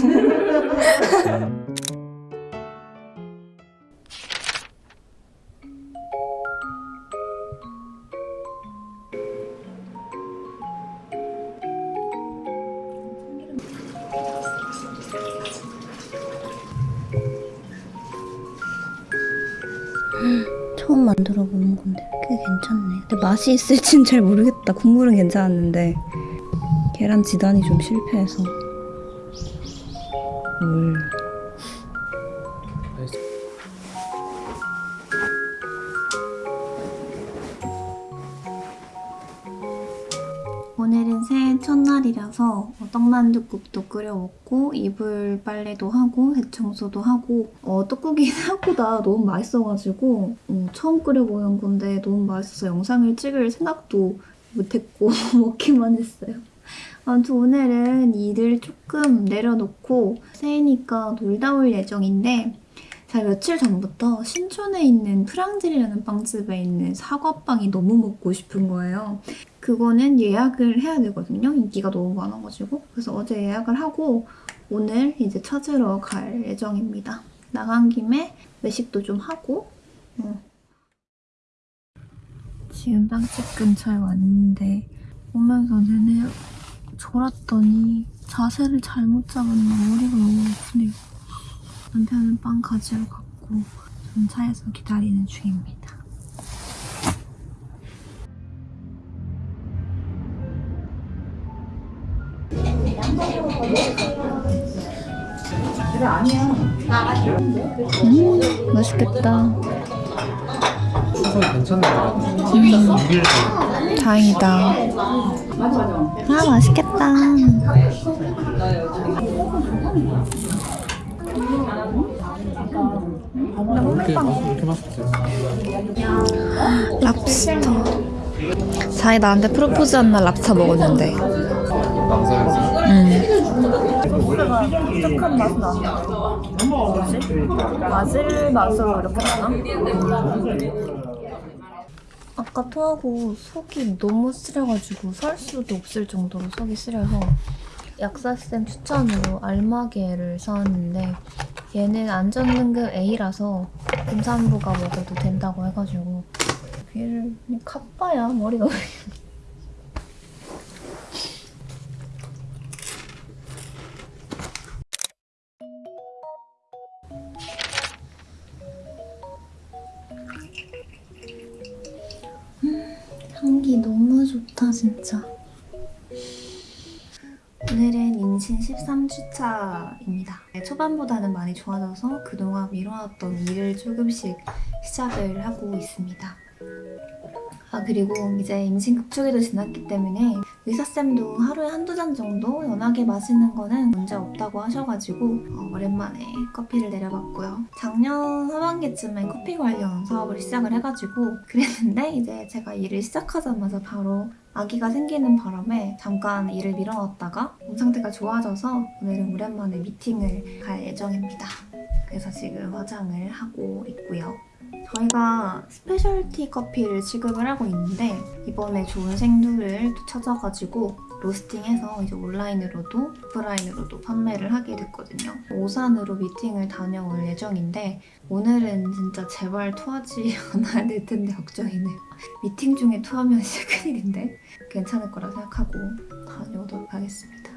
처음 만들어 보는 건데 꽤 괜찮네. 근데 맛이 있을진 잘 모르겠다. 국물은 괜찮았는데 계란 지단이 좀 실패해서 물. 오늘은 새해 첫날이라서 어, 떡만둣국도 끓여 먹고 이불 빨래도 하고 대청소도 하고 어, 떡국이 생각보다 너무 맛있어가지고 어, 처음 끓여보는 건데 너무 맛있어서 영상을 찍을 생각도 못했고 먹기만 했어요. 아무튼 오늘은 일을 조금 내려놓고 새해니까 놀다 올 예정인데 제가 며칠 전부터 신촌에 있는 프랑질이라는 빵집에 있는 사과빵이 너무 먹고 싶은 거예요. 그거는 예약을 해야 되거든요. 인기가 너무 많아가지고. 그래서 어제 예약을 하고 오늘 이제 찾으러 갈 예정입니다. 나간 김에 외식도 좀 하고. 어. 지금 빵집 근처에 왔는데 오면서 내내 졸았더니 자세를 잘못 잡았나 머리가 너무 아프네요. 남편은 빵 가지러 갔고 전 차에서 기다리는 중입니다. 음, 맛있겠다. 추석 괜찮네. 6일 다행이다. 아, 맛있겠다. 랍스터. 자기 나한테 프로포즈 한 날 랍스터 먹었는데. 맛은 나. 바질 맛으로 이렇게 나나? 아까 토하고 속이 너무 쓰려가지고 설 수도 없을 정도로 속이 쓰려서 약사쌤 추천으로 알마게를 사왔는데 얘는 안전등급 A라서 임산부가 먹어도 된다고 해가지고 얘를 그냥 카빠야 머리가 13주차입니다. 초반보다는 많이 좋아져서 그동안 미뤄왔던 일을 조금씩 시작을 하고 있습니다. 아 그리고 이제 임신 극초기도 지났기 때문에 의사쌤도 하루에 한두 잔 정도 연하게 마시는 거는 문제 없다고 하셔가지고 어, 오랜만에 커피를 내려봤고요. 작년 하반기쯤에 커피 관련 사업을 시작을 해가지고 그랬는데 이제 제가 일을 시작하자마자 바로 아기가 생기는 바람에 잠깐 일을 미뤄놨다가 몸 상태가 좋아져서 오늘은 오랜만에 미팅을 갈 예정입니다. 그래서 지금 화장을 하고 있고요. 저희가 specialty 커피를 취급을 하고 있는데 이번에 좋은 생두를 또 찾아가지고 로스팅해서 이제 온라인으로도 오프라인으로도 판매를 하게 됐거든요. 오산으로 미팅을 다녀올 예정인데 오늘은 진짜 제발 토하지 않아야 될 텐데 걱정이네요. 미팅 중에 토하면 진짜 큰일인데 괜찮을 거라 생각하고 다녀오도록 하겠습니다.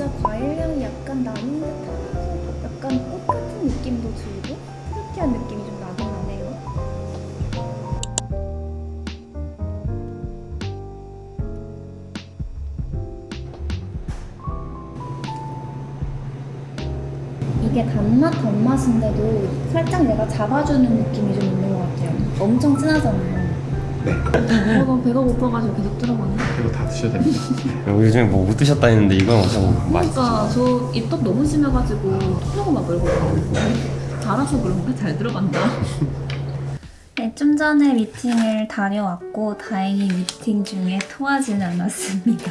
진짜 과일 향이 약간 나는 듯하면서 약간 꽃 같은 느낌도 들고 프루티한 느낌이 좀 나긴 나네요. 이게 단맛, 단맛인데도 살짝 내가 잡아주는 느낌이 좀 있는 것 같아요. 엄청 진하잖아요. 네. 어, 배가 고파가지고 계속 들어가네. 이거 다 드셔야 됩니다. 요즘에 뭐 못 드셨다 했는데 이건 완전 맛있어. 그러니까 저 입덧 너무 심해가지고 토하고 막 그러거든요. 달아서 그런가? 잘 들어간다. 네, 좀 전에 미팅을 다녀왔고 다행히 미팅 중에 토하지는 않았습니다.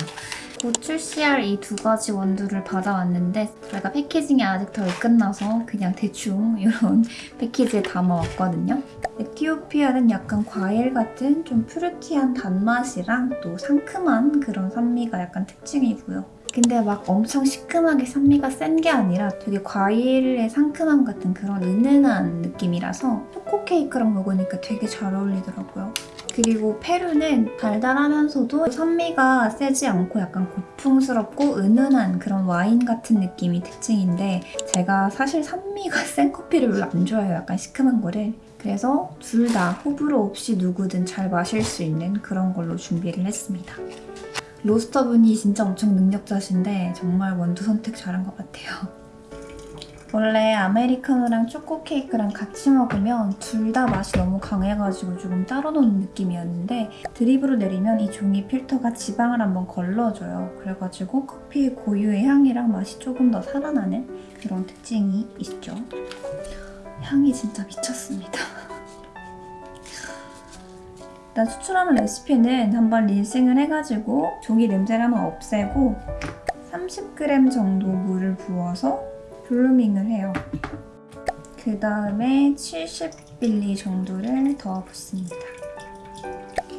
곧 출시할 이두 가지 원두를 받아왔는데 저희가 패키징이 아직 덜 끝나서 그냥 대충 이런 패키지에 담아왔거든요. 에티오피아는 약간 과일 같은 좀 푸르티한 단맛이랑 또 상큼한 그런 산미가 약간 특징이고요. 근데 막 엄청 시큼하게 산미가 센 게 아니라 되게 과일의 상큼함 같은 그런 은은한 느낌이라서 초코 케이크랑 먹으니까 되게 잘 어울리더라고요. 그리고 페루는 달달하면서도 산미가 세지 않고 약간 고풍스럽고 은은한 그런 와인 같은 느낌이 특징인데 제가 사실 산미가 센 커피를 별로 안 좋아해요. 약간 시큼한 거를. 그래서 둘 다 호불호 없이 누구든 잘 마실 수 있는 그런 걸로 준비를 했습니다. 로스터분이 진짜 엄청 능력자신데 정말 원두 선택 잘한 것 같아요. 원래 아메리카노랑 초코 케이크랑 같이 먹으면 둘 다 맛이 너무 강해가지고 조금 따로 노는 느낌이었는데 드립으로 내리면 이 종이 필터가 지방을 한번 걸러줘요. 그래가지고 커피의 고유의 향이랑 맛이 조금 더 살아나는 그런 특징이 있죠. 향이 진짜 미쳤습니다. 일단 추출하는 레시피는 한번 린싱을 해가지고 종이 냄새를 한번 없애고 30g 정도 물을 부어서 블루밍을 해요. 그 다음에 70ml 정도를 더 붓습니다.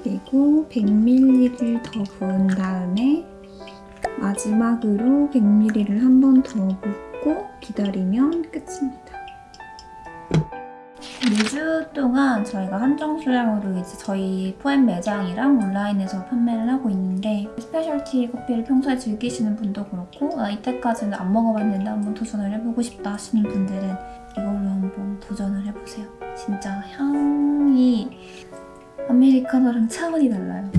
그리고 100ml를 더 부은 다음에 마지막으로 100ml를 한 번 더 붓고 기다리면 끝입니다. 2주 동안 저희가 한정 수량으로 이제 저희 포엠 매장이랑 온라인에서 판매를 하고 있는데 specialty 커피를 평소에 즐기시는 분도 그렇고 아, 이때까지는 안 먹어봤는데 한번 도전을 해보고 싶다 하시는 분들은 이걸로 한번 도전을 해보세요. 진짜 향이 아메리카노랑 차원이 달라요.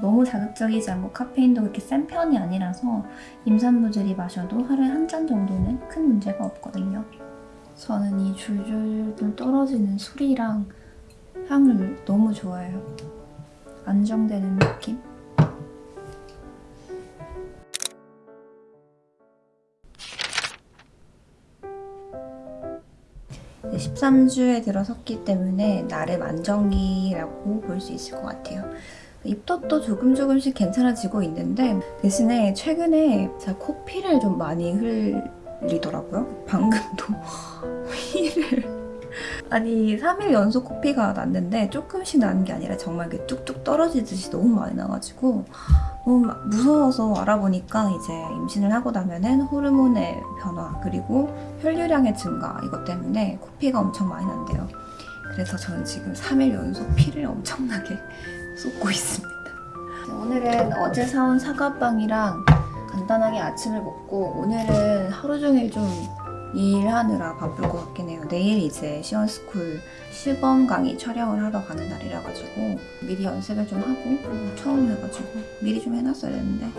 너무 자극적이지 않고 카페인도 그렇게 센 편이 아니라서 임산부들이 마셔도 하루에 한 잔 정도는 큰 문제가 없거든요. 저는 이 줄줄 떨어지는 소리랑 향을 너무 좋아해요. 안정되는 느낌? 네, 13주에 들어섰기 때문에 나름 안정기라고 볼 수 있을 것 같아요. 입덧도 조금 조금씩 괜찮아지고 있는데 대신에 최근에 코피를 좀 많이 흘 리더라고요. 방금도 피를 아니 3일 연속 코피가 났는데 조금씩 나는 게 아니라 정말 이렇게 뚝뚝 떨어지듯이 너무 많이 나가지고 너무 막 무서워서 알아보니까 이제 임신을 하고 나면은 호르몬의 변화 그리고 혈류량의 증가 이것 때문에 코피가 엄청 많이 난대요. 그래서 저는 지금 3일 연속 피를 엄청나게 쏟고 있습니다. 오늘은 어제 사온 사과빵이랑 간단하게 아침을 먹고 오늘은 하루 종일 좀 일하느라 바쁠 것 같긴 해요. 내일 이제 시원스쿨 시범 강의 촬영을 하러 가는 날이라 가지고 미리 연습을 좀 하고 처음 해가지고 미리 좀 해놨어야 되는데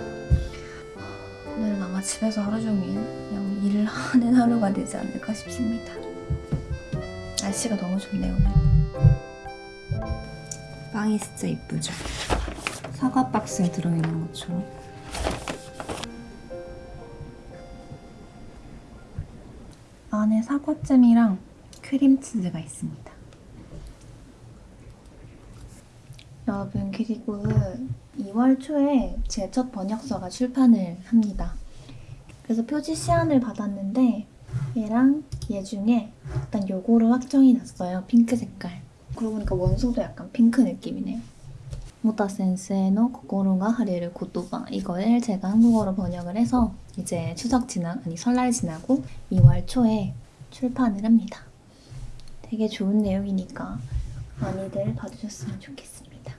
오늘은 아마 집에서 하루 종일 그냥 일을 하는 하루가 되지 않을까 싶습니다. 날씨가 너무 좋네요. 빵이 진짜 이쁘죠? 사과 박스에 들어있는 것처럼. 안에 사과잼이랑 크림치즈가 있습니다. 여러분 그리고 2월 초에 제 첫 번역서가 출판을 합니다. 그래서 표지 시안을 받았는데 얘랑 얘 중에 일단 요거로 확정이 났어요. 핑크 색깔. 그러고 보니까 원서도 약간 핑크 느낌이네요. 모타 센세의 코코로가 하레를 고토바 이걸 제가 한국어로 번역을 해서 이제 추석 지나 아니 설날 지나고 2월 초에 출판을 합니다. 되게 좋은 내용이니까 많이들 봐주셨으면 좋겠습니다.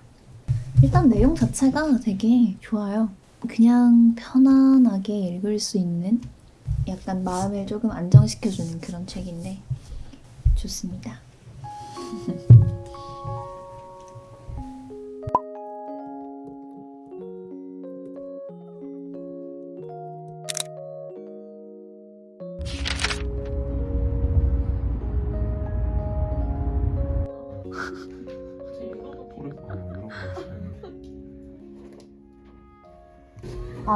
일단 내용 자체가 되게 좋아요. 그냥 편안하게 읽을 수 있는 약간 마음을 조금 안정시켜주는 그런 책인데 좋습니다.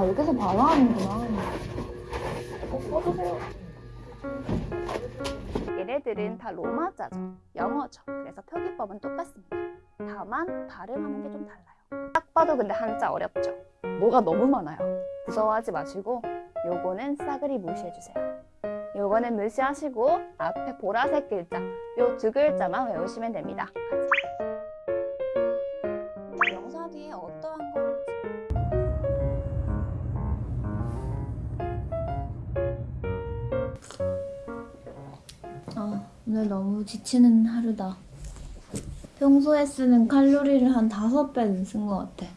여기서 바로 하는구나. 어, 꺼주세요. 얘네들은 다 로마자죠. 영어죠. 그래서 표기법은 똑같습니다. 다만 발음하는 게 좀 달라요. 딱 봐도 근데 한자 어렵죠. 뭐가 너무 많아요. 무서워하지 마시고 요거는 싸그리 무시해주세요. 요거는 무시하시고 앞에 보라색 글자 요 두 글자만 외우시면 됩니다. 오늘 너무 지치는 하루다. 평소에 쓰는 칼로리를 한 다섯 배는 쓴 것 같아.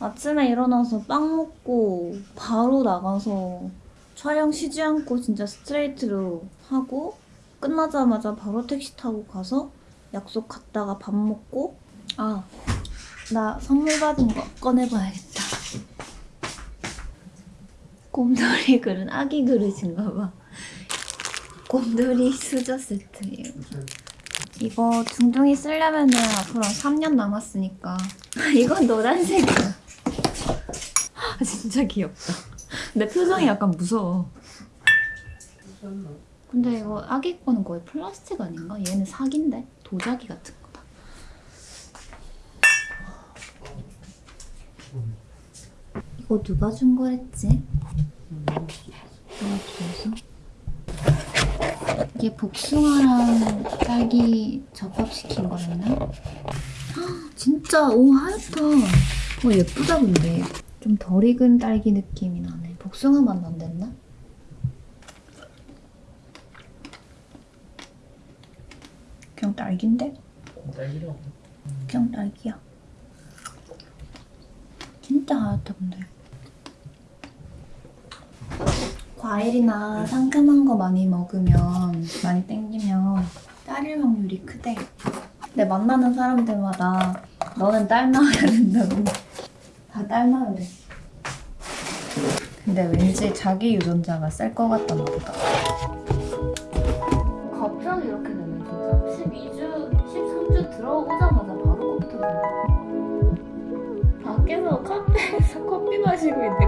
아침에 일어나서 빵 먹고 바로 나가서 촬영 쉬지 않고 진짜 스트레이트로 하고 끝나자마자 바로 택시 타고 가서 약속 갔다가 밥 먹고 아, 나 선물 받은 거 꺼내봐야겠다. 곰돌이 그릇 아기 그릇인가 봐. 곰돌이 수저 세트예요. 이거 둥둥이 쓰려면은 앞으로 3년 남았으니까 이건 노란색이야. 아, 진짜 귀엽다. 근데 표정이 약간 무서워. 근데 이거 아기 거는 거의 플라스틱 아닌가? 얘는 사기인데 도자기 같은 거다. 이거 누가 준 거랬지? 누가 줬어? 이게 복숭아랑 딸기 접합시킨 거였나? 헉, 진짜 오 하얗다. 어 예쁘다 근데 좀 덜 익은 딸기 느낌이 나네. 복숭아 맛 난댔나? 그냥 딸기인데? 딸기로. 그냥 딸기야. 진짜 하얗다 근데. 과일이나 네. 상큼한 거 많이 먹으면 많이 땡기면 딸일 확률이 크대. 근데 만나는 사람들마다 너는 딸 낳아야 된다고. 다 딸 낳으래 근데 왠지 자기 유전자가 셀 것 같단 말이다 갑자기 이렇게 되면 진짜. 12주, 13주 들어오자마자 바로 컴퓨터 밖에서 카페에서 커피 마시고 있는데